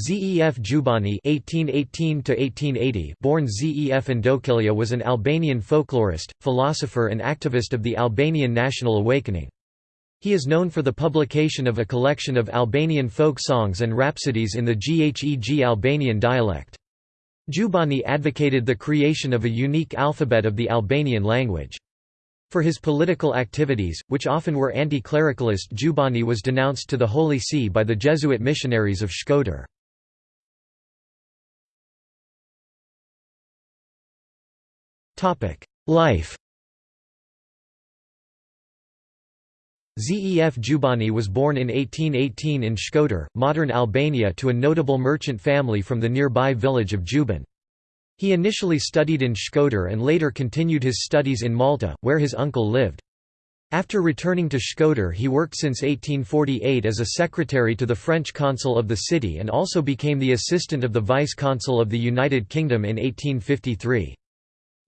Zef Jubani (1818–1880), born Zef Ndokilja, was an Albanian folklorist, philosopher, and activist of the Albanian national awakening. He is known for the publication of a collection of Albanian folk songs and rhapsodies in the Gheg Albanian dialect. Jubani advocated the creation of a unique alphabet of the Albanian language. For his political activities, which often were anti-clericalist Jubani was denounced to the Holy See by the Jesuit missionaries of Shkodër. Life Zef Jubani was born in 1818 in Shkodër, modern Albania to a notable merchant family from the nearby village of Juban. He initially studied in Shkodër and later continued his studies in Malta, where his uncle lived. After returning to Shkodër he worked since 1848 as a secretary to the French consul of the city and also became the assistant of the vice-consul of the United Kingdom in 1853.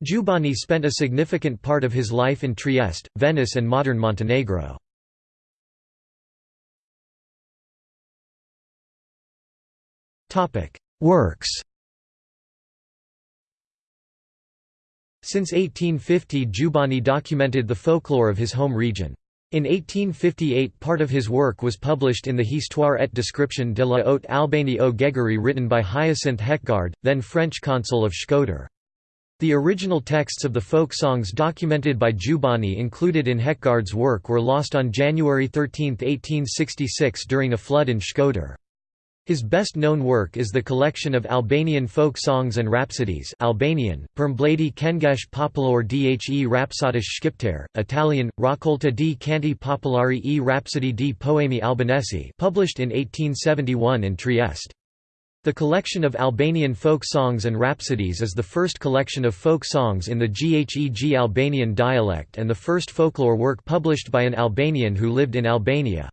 Jubani spent a significant part of his life in Trieste, Venice and modern Montenegro. Works Since 1850 Jubani documented the folklore of his home region. In 1858 part of his work was published in the Histoire et description de la haute Albanie au Guégarie written by Hyacinthe Hecquard, then French consul of Shkodër. The original texts of the folk songs documented by Jubani included in Hecquard's work were lost on January 13, 1866 during a flood in Shkodër. His best-known work is the collection of Albanian folk songs and rhapsodies Albanian, Përmbledi Kengesh Popular dhe Rhapsodish Shqiptar, Italian, Raccolta di Canti Popolari e Rhapsodi di Poemi Albanesi published in 1871 in Trieste. The collection of Albanian folk songs and rhapsodies is the first collection of folk songs in the Gheg Albanian dialect and the first folklore work published by an Albanian who lived in Albania.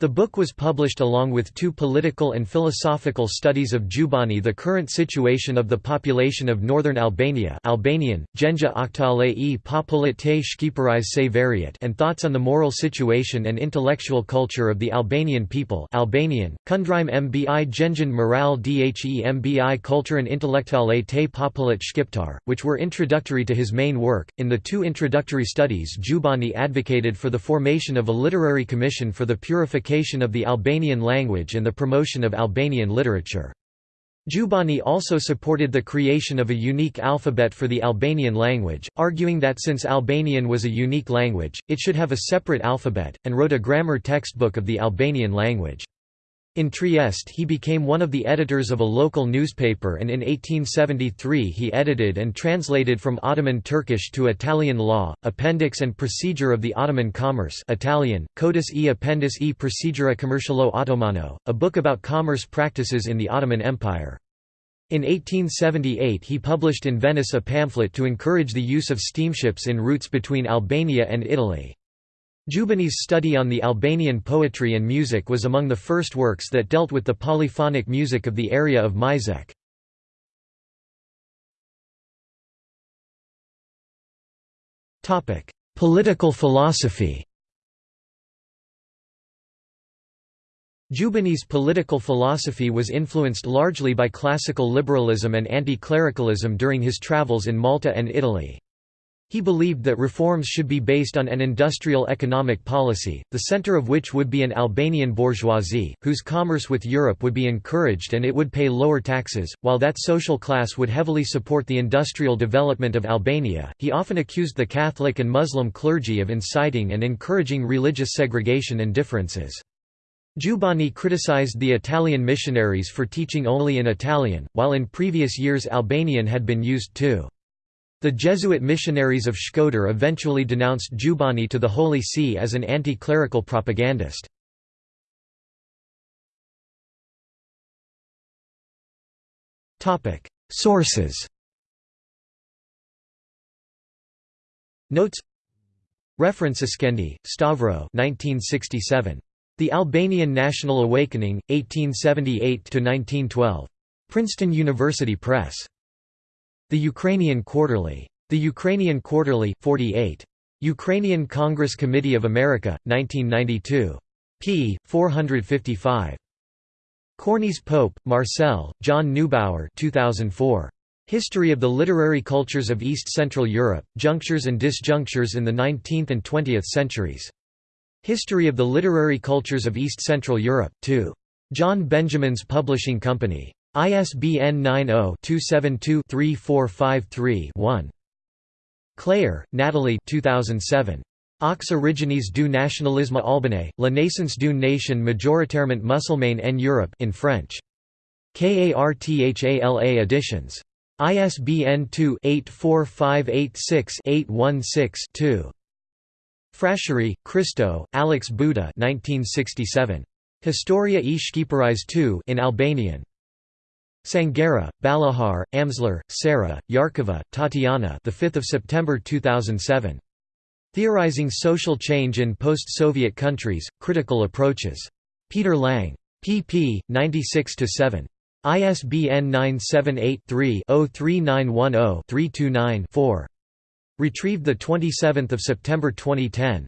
The book was published along with two political and philosophical studies of Jubani the current situation of the population of northern Albania Albanian, Gjenja Aktale e Populat te Shqiparis se Variat and thoughts on the moral situation and intellectual culture of the Albanian people Albanian, Kundrime mbi Gjenjan Moral dhe mbi Kulturen Intellectuale te Populat Shqiptar, which were introductory to his main work. In the two introductory studies Jubani advocated for the formation of a literary commission for the purification of the Albanian language and the promotion of Albanian literature. Jubani also supported the creation of a unique alphabet for the Albanian language, arguing that since Albanian was a unique language, it should have a separate alphabet, and wrote a grammar textbook of the Albanian language. In Trieste he became one of the editors of a local newspaper and in 1873 he edited and translated from Ottoman Turkish to Italian law, Appendix and Procedure of the Ottoman Commerce Italian, Codis e Appendis e Procedura Commercialo Ottomano, a book about commerce practices in the Ottoman Empire. In 1878 he published in Venice a pamphlet to encourage the use of steamships in routes between Albania and Italy. Jubani's study on the Albanian poetry and music was among the first works that dealt with the polyphonic music of the area of Myzeqe. Political philosophy Jubani's political philosophy was influenced largely by classical liberalism and anti-clericalism during his travels in Malta and Italy. He believed that reforms should be based on an industrial economic policy, the center of which would be an Albanian bourgeoisie, whose commerce with Europe would be encouraged and it would pay lower taxes, while that social class would heavily support the industrial development of Albania. He often accused the Catholic and Muslim clergy of inciting and encouraging religious segregation and differences. Jubani criticized the Italian missionaries for teaching only in Italian, while in previous years Albanian had been used too. The Jesuit missionaries of Shkodër eventually denounced Jubani to the Holy See as an anti-clerical propagandist. Sources Notes Reference Skendi, Stavro 1967. The Albanian National Awakening, 1878–1912. Princeton University Press. The Ukrainian Quarterly. The Ukrainian Quarterly 48. Ukrainian Congress Committee of America, 1992. p. 455. Cornis-Pope, Marcel, John Neubauer 2004. History of the Literary Cultures of East Central Europe, Junctures and Disjunctures in the Nineteenth and Twentieth Centuries. History of the Literary Cultures of East Central Europe, 2. John Benjamin's Publishing Company. ISBN 90-272-3453-1. Clayer, Nathalie 2007. Aux origines du nationalisme albanais, la naissance d'une nation majoritairement musulmane en Europe in French. KARTHALA editions. ISBN 2-84586-816-2. Frashëri, Kristo, Alex Buda 1967. Historia e Shqiperis II in Albanian. Sanghera, Balihar, Amsler, Sarah, Yarkova, Tatiana the 5th of September 2007. Theorizing Social Change in Post-Soviet Countries, Critical Approaches. Peter Lang. pp. 96–7. ISBN 978-3-03910-329-4. Retrieved 27 September 2010.